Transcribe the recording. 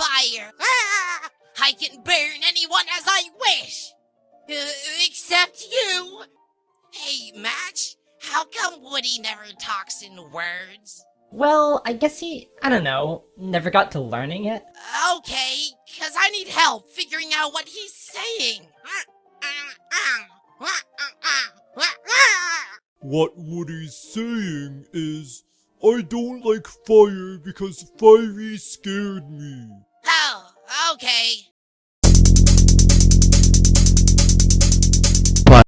fire. Ah! I can burn anyone as I wish. Uh, except you. Hey, Match, how come Woody never talks in words? Well, I guess he, I don't know, never got to learning it. Okay, cause I need help figuring out what he's saying. What Woody's saying is, I don't like fire because fiery scared me. Okay.